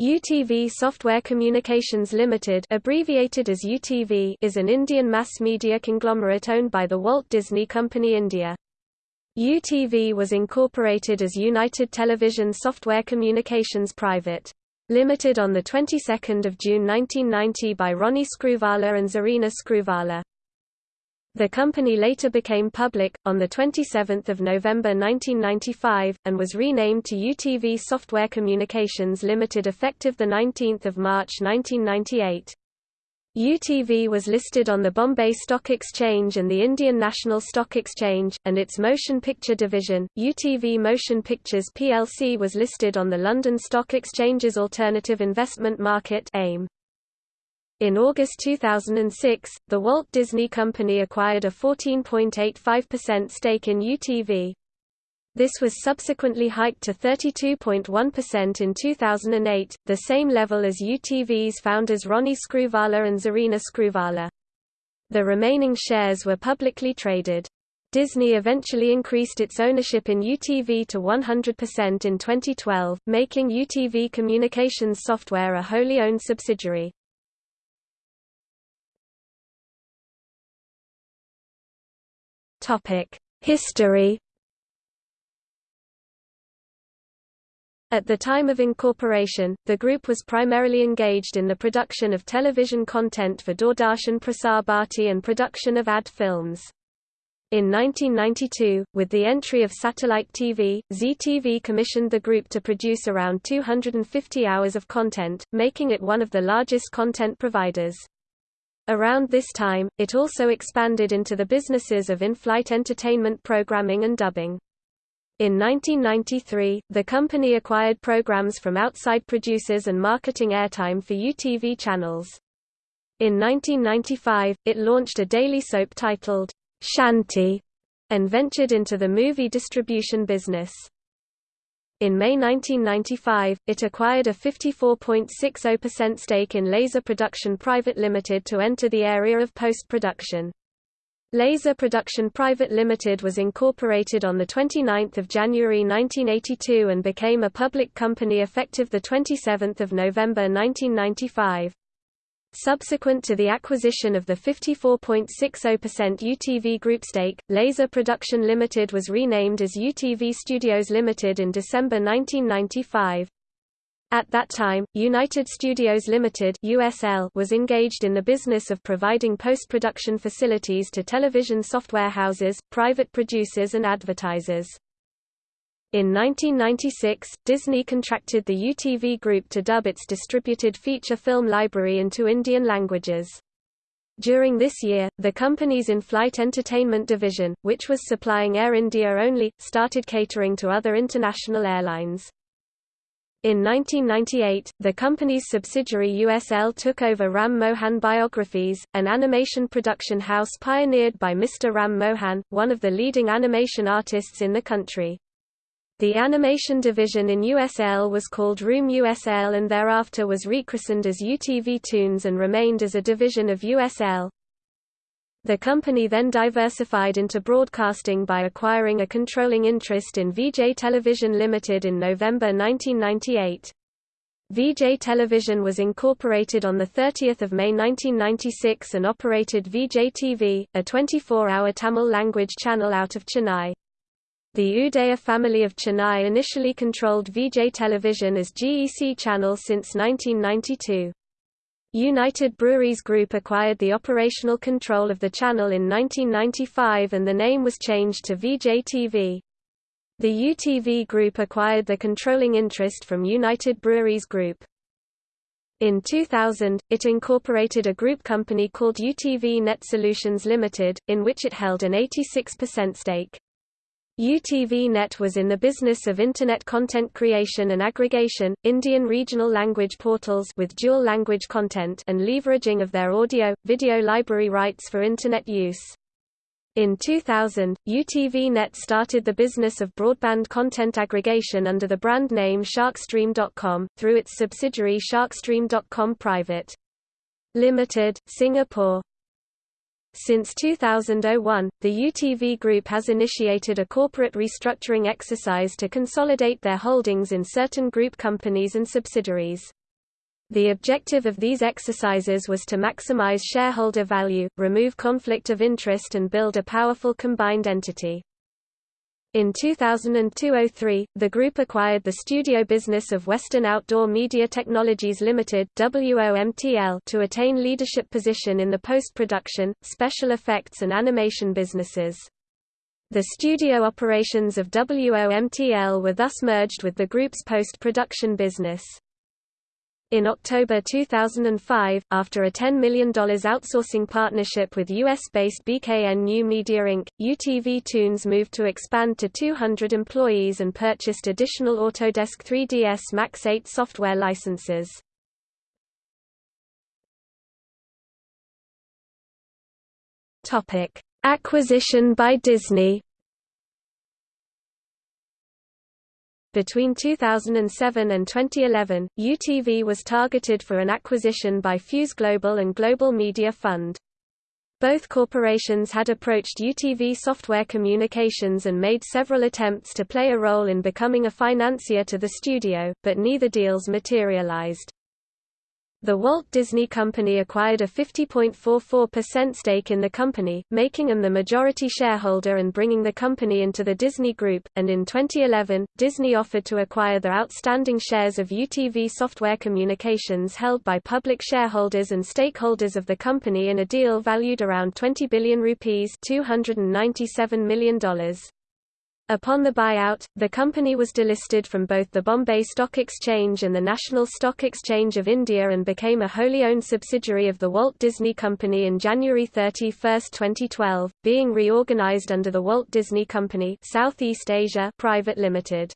UTV Software Communications Limited abbreviated as UTV is an Indian mass media conglomerate owned by the Walt Disney Company India. UTV was incorporated as United Television Software Communications Private. Limited on the 22nd of June 1990 by Ronnie Screwvala and Zarina Screwvala. The company later became public, on 27 November 1995, and was renamed to UTV Software Communications Limited effective 19 March 1998. UTV was listed on the Bombay Stock Exchange and the Indian National Stock Exchange, and its motion picture division, UTV Motion Pictures plc was listed on the London Stock Exchange's Alternative Investment Market AIM. In August 2006, the Walt Disney Company acquired a 14.85% stake in UTV. This was subsequently hiked to 32.1% in 2008, the same level as UTV's founders Ronnie Screwvala and Zarina Screwvala. The remaining shares were publicly traded. Disney eventually increased its ownership in UTV to 100% in 2012, making UTV Communications Software a wholly owned subsidiary. History At the time of incorporation, the group was primarily engaged in the production of television content for Doordarshan Prasar Bharati and production of ad films. In 1992, with the entry of satellite TV, Zee TV commissioned the group to produce around 250 hours of content, making it one of the largest content providers. Around this time, it also expanded into the businesses of in-flight entertainment programming and dubbing. In 1993, the company acquired programs from outside producers and marketing airtime for UTV channels. In 1995, it launched a daily soap titled, Shanti, and ventured into the movie distribution business. In May 1995, it acquired a 54.60% stake in Laser Production Private Limited to enter the area of post-production. Laser Production Private Limited was incorporated on 29 January 1982 and became a public company effective 27 November 1995. Subsequent to the acquisition of the 54.60% UTV Group stake, Laser Production Limited was renamed as UTV Studios Limited in December 1995. At that time, United Studios Limited (USL) was engaged in the business of providing post-production facilities to television software houses, private producers and advertisers. In 1996, Disney contracted the UTV Group to dub its distributed feature film library into Indian languages. During this year, the company's in-flight entertainment division, which was supplying Air India only, started catering to other international airlines. In 1998, the company's subsidiary USL took over Ram Mohan Biographics, an animation production house pioneered by Mr. Ram Mohan, one of the leading animation artists in the country. The animation division in USL was called Room USL and thereafter was rechristened as UTV Toons and remained as a division of USL. The company then diversified into broadcasting by acquiring a controlling interest in Vijay Television Limited in November 1998. Vijay Television was incorporated on 30 May 1996 and operated Vijay TV, a 24-hour Tamil language channel out of Chennai. The Udaya family of Chennai initially controlled Vijay Television as GEC channel since 1992. United Breweries Group acquired the operational control of the channel in 1995 and the name was changed to Vijay TV. The UTV Group acquired the controlling interest from United Breweries Group. In 2000, it incorporated a group company called UTV Net Solutions Limited, in which it held an 86% stake. UTV-Net was in the business of Internet content creation and aggregation, Indian regional language portals with dual language content and leveraging of their audio, video library rights for Internet use. In 2000, UTV-Net started the business of broadband content aggregation under the brand name Sharkstream.com, through its subsidiary Sharkstream.com Private. Limited, Singapore. Since 2001, the UTV Group has initiated a corporate restructuring exercise to consolidate their holdings in certain group companies and subsidiaries. The objective of these exercises was to maximize shareholder value, remove conflict of interest and build a powerful combined entity. In 2002–03, the group acquired the studio business of Western Outdoor Media Technologies Limited WOMTL to attain leadership position in the post-production, special effects and animation businesses. The studio operations of WOMTL were thus merged with the group's post-production business. In October 2005, after a $10 million outsourcing partnership with US-based BKN New Media Inc., UTV Toons moved to expand to 200 employees and purchased additional Autodesk 3ds Max 8 software licenses. Acquisition by Disney Between 2007 and 2011, UTV was targeted for an acquisition by Fuse Global and Global Media Fund. Both corporations had approached UTV Software Communications and made several attempts to play a role in becoming a financier to the studio, but neither deals materialized. The Walt Disney Company acquired a 50.44% stake in the company, making them the majority shareholder and bringing the company into the Disney Group, and in 2011, Disney offered to acquire the outstanding shares of UTV Software Communications held by public shareholders and stakeholders of the company in a deal valued around 20 billion rupees $297 million. Upon the buyout, the company was delisted from both the Bombay Stock Exchange and the National Stock Exchange of India and became a wholly owned subsidiary of the Walt Disney Company in January 31, 2012, being reorganized under the Walt Disney Company Southeast Asia Private Limited.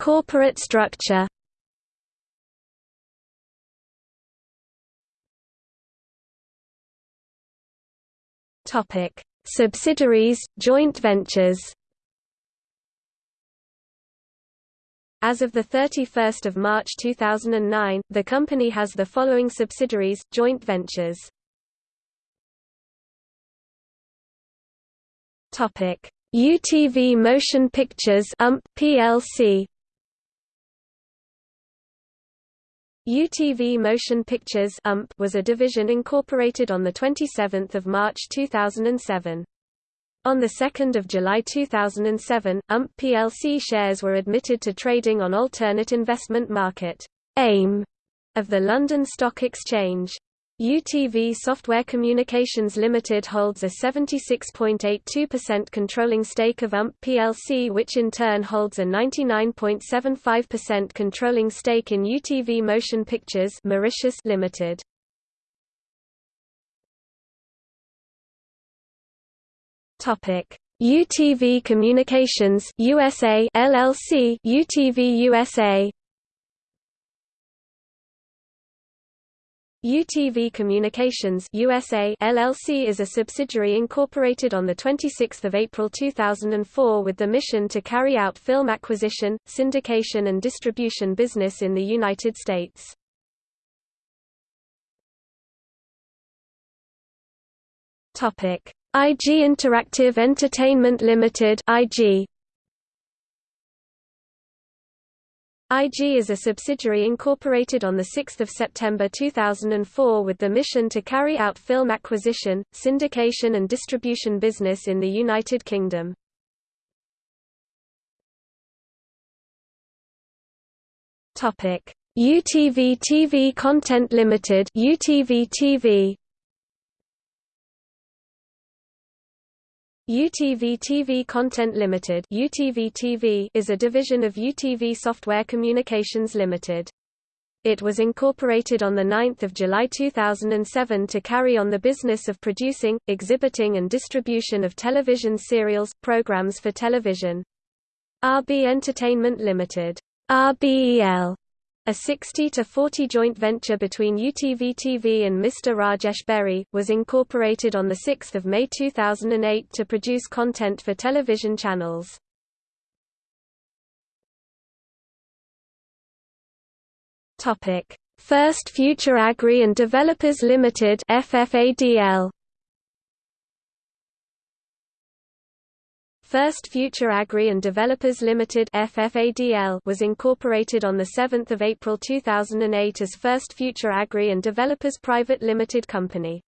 Corporate structure Topic: Subsidiaries, joint ventures. As of 31 March 2009, the company has the following subsidiaries, joint ventures. UTV Motion Pictures UMP plc UTV Motion Pictures UMP was a division incorporated on 27 March 2007. On 2 July 2007, UMP plc shares were admitted to trading on Alternate Investment Market AIM of the London Stock Exchange. UTV Software Communications Limited holds a 76.82% controlling stake of UMP plc which in turn holds a 99.75% controlling stake in UTV Motion Pictures Mauritius Limited. Topic: UTV Communications USA LLC UTV USA UTV Communications USA LLC is a subsidiary incorporated on 26 April 2004 with the mission to carry out film acquisition, syndication and distribution business in the United States. IG Interactive Entertainment Limited IG IG is a subsidiary incorporated on 6 September 2004 with the mission to carry out film acquisition, syndication and distribution business in the United Kingdom. UTV TV Content Limited UTV TV UTV TV Content Limited UTV TV is a division of UTV Software Communications Limited. It was incorporated on 9 July 2007 to carry on the business of producing, exhibiting and distribution of television serials, programs for television. RB Entertainment Limited RBEL a 60-40 joint venture between UTV-TV and Mr. Rajesh Berry, was incorporated on 6 May 2008 to produce content for television channels. First Future Agri and Developers Limited FFADL First Future Agri and Developers Limited (FFADL) was incorporated on 7 April 2008 as First Future Agri and Developers Private Limited Company.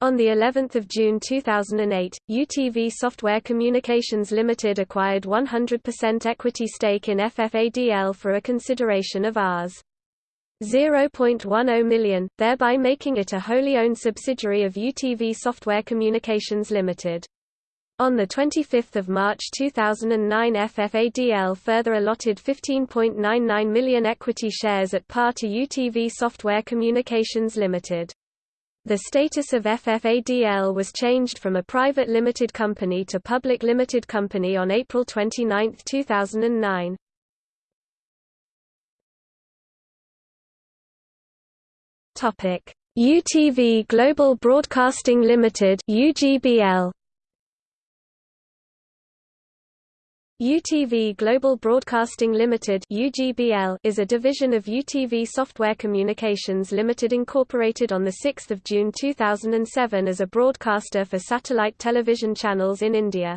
On the 11th of June 2008, UTV Software Communications Limited acquired 100% equity stake in FFADL for a consideration of Rs. 0.10 million, thereby making it a wholly owned subsidiary of UTV Software Communications Limited. On 25 March 2009 FFADL further allotted 15.99 million equity shares at par to UTV Software Communications Limited. The status of FFADL was changed from a private limited company to public limited company on April 29, 2009. UTV Global Broadcasting Limited UGBL UTV Global Broadcasting Limited (UGBL) is a division of UTV Software Communications Limited incorporated on the 6th of June 2007 as a broadcaster for satellite television channels in India.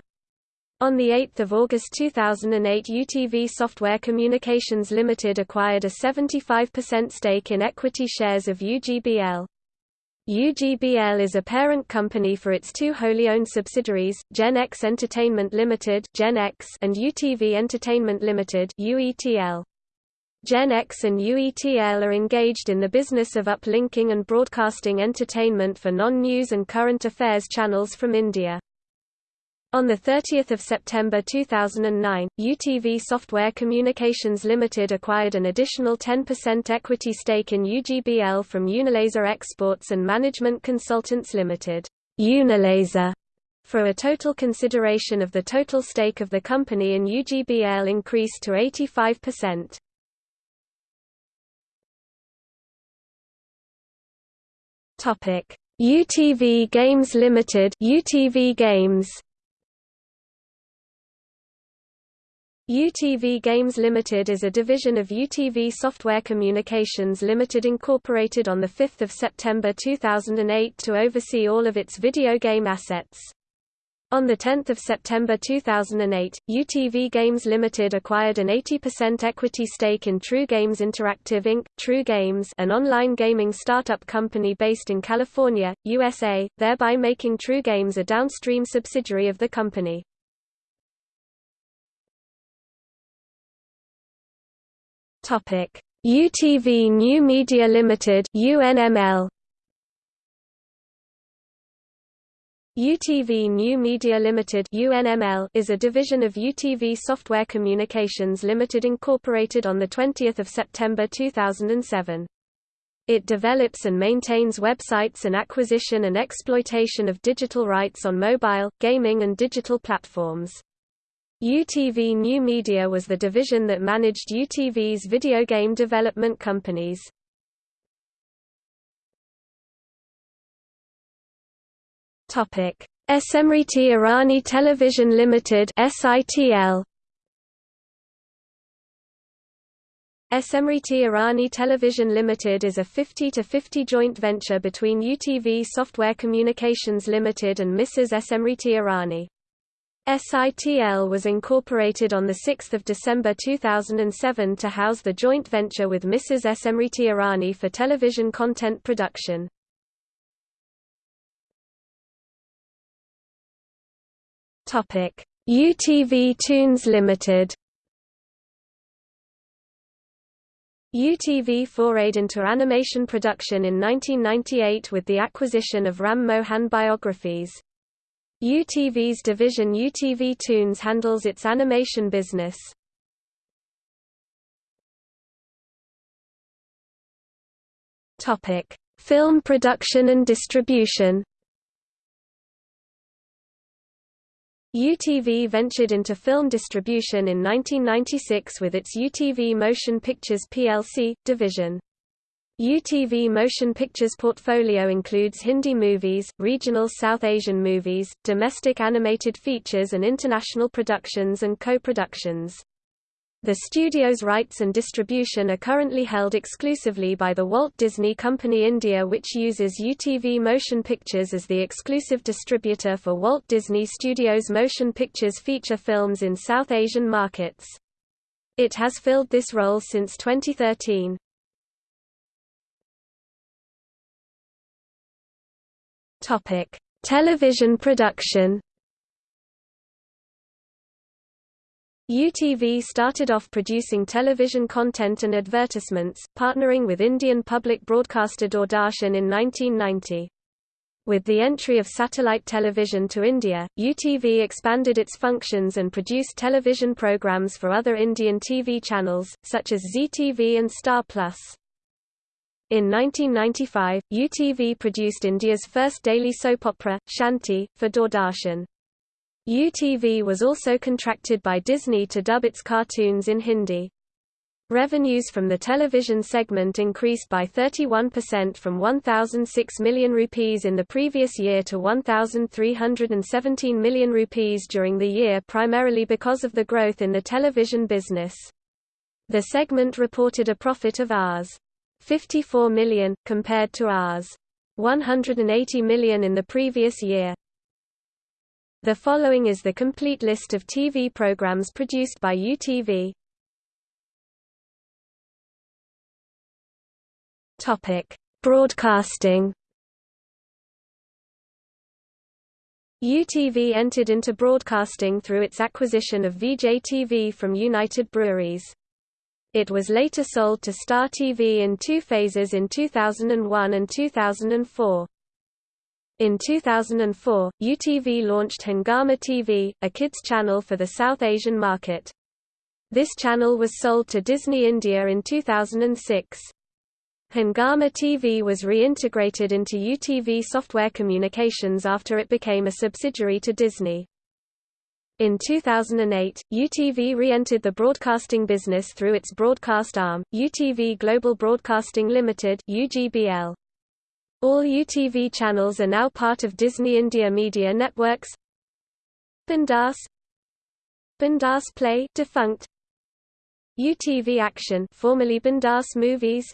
On the 8th of August 2008 UTV Software Communications Limited acquired a 75% stake in equity shares of UGBL. UGBL is a parent company for its two wholly owned subsidiaries, Gen X Entertainment Limited Gen X and UTV Entertainment Limited UETL. Gen X and UETL are engaged in the business of uplinking and broadcasting entertainment for non-news and current affairs channels from India. On 30 September 2009, UTV Software Communications Limited acquired an additional 10% equity stake in UGBL from Unilaser Exports and Management Consultants Limited Unilaser, for a total consideration of the total stake of the company in UGBL increased to 85%. UTV Games Limited UTV Games UTV Games Limited is a division of UTV Software Communications Limited incorporated on 5 September 2008 to oversee all of its video game assets. On 10 September 2008, UTV Games Limited acquired an 80% equity stake in True Games Interactive Inc., True Games an online gaming startup company based in California, USA, thereby making True Games a downstream subsidiary of the company. Topic: UTV New Media Limited (UNML). UTV New Media Limited (UNML) is a division of UTV Software Communications Limited incorporated on the 20th of September 2007. It develops and maintains websites and acquisition and exploitation of digital rights on mobile, gaming and digital platforms. UTV New Media was the division that managed UTV's video game development companies. Topic: Smriti Irani Television Limited (SITL). Smriti Irani Television Limited is a 50-50 joint venture between UTV Software Communications Limited and Mrs. Smriti Irani. SITL was incorporated on 6 December 2007 to house the joint venture with Mrs. Smriti Irani for television content production. UTV Toons Limited UTV forayed into animation production in 1998 with the acquisition of Ram Mohan Biographics. UTV's division UTV Toons handles its animation business. Topic: Film production and distribution. UTV ventured into film distribution in 1996 with its UTV Motion Pictures plc division. UTV Motion Pictures portfolio includes Hindi movies, regional South Asian movies, domestic animated features and international productions and co-productions. The studio's rights and distribution are currently held exclusively by the Walt Disney Company India which uses UTV Motion Pictures as the exclusive distributor for Walt Disney Studios Motion Pictures feature films in South Asian markets. It has filled this role since 2013. Topic: Television production UTV started off producing television content and advertisements, partnering with Indian public broadcaster Doordarshan in 1990. With the entry of satellite television to India, UTV expanded its functions and produced television programs for other Indian TV channels, such as Zee TV and Star Plus. In 1995, UTV produced India's first daily soap opera, Shanti, for Doordarshan. UTV was also contracted by Disney to dub its cartoons in Hindi. Revenues from the television segment increased by 31% from 1006 million rupees in the previous year to 1317 million rupees during the year primarily because of the growth in the television business. The segment reported a profit of Rs. 54 million, compared to Rs. 180 million in the previous year. The following is the complete list of TV programs produced by UTV. Topic: Broadcasting. UTV entered into broadcasting through its acquisition of Vijay TV from United Breweries. It was later sold to Star TV in two phases in 2001 and 2004. In 2004, UTV launched Hungama TV, a kids channel for the South Asian market. This channel was sold to Disney India in 2006. Hungama TV was reintegrated into UTV Software Communications after it became a subsidiary to Disney. In 2008, UTV re-entered the broadcasting business through its broadcast arm, UTV Global Broadcasting Limited (UGBL). All UTV channels are now part of Disney India Media Networks. Bindaas Bindaas Play defunct. UTV Action formerly Bindaas Movies.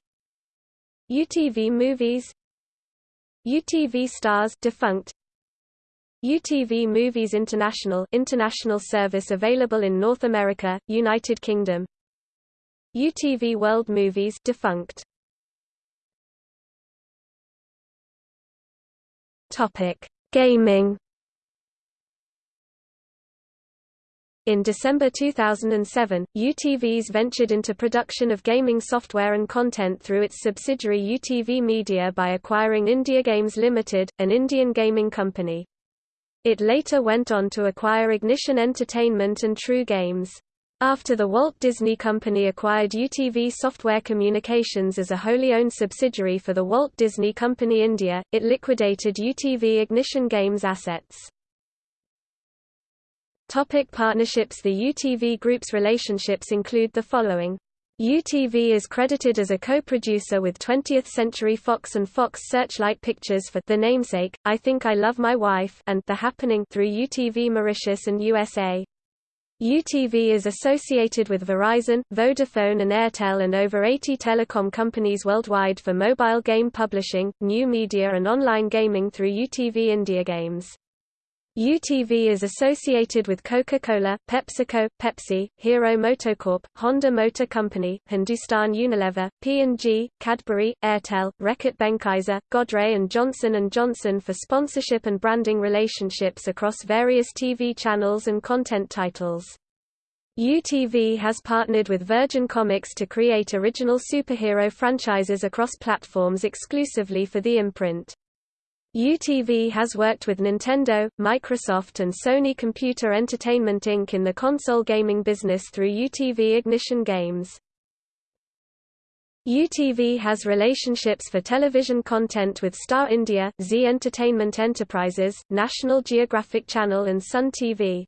UTV Movies. UTV Stars defunct UTV Movies International international service available in North America, United Kingdom UTV World Movies defunct Topic: Gaming. In December 2007, UTV's ventured into production of gaming software and content through its subsidiary UTV Media by acquiring India Games Limited, an Indian gaming company. It later went on to acquire Ignition Entertainment and True Games. After the Walt Disney Company acquired UTV Software Communications as a wholly owned subsidiary for the Walt Disney Company India, it liquidated UTV Ignition Games assets. Topic partnerships The UTV Group's relationships include the following. UTV is credited as a co-producer with 20th Century Fox and Fox Searchlight Pictures for The Namesake, I Think I Love My Wife and The Happening through UTV Mauritius and USA. UTV is associated with Verizon, Vodafone and Airtel and over 80 telecom companies worldwide for mobile game publishing, new media and online gaming through UTV India Games. UTV is associated with Coca-Cola, PepsiCo, Pepsi, Hero Motocorp, Honda Motor Company, Hindustan Unilever, P&G, Cadbury, Airtel, Reckitt Benckiser, Godrej and Johnson & Johnson for sponsorship and branding relationships across various TV channels and content titles. UTV has partnered with Virgin Comics to create original superhero franchises across platforms exclusively for the imprint. UTV has worked with Nintendo, Microsoft and Sony Computer Entertainment Inc. in the console gaming business through UTV Ignition Games. UTV has relationships for television content with Star India, Zee Entertainment Enterprises, National Geographic Channel and Sun TV.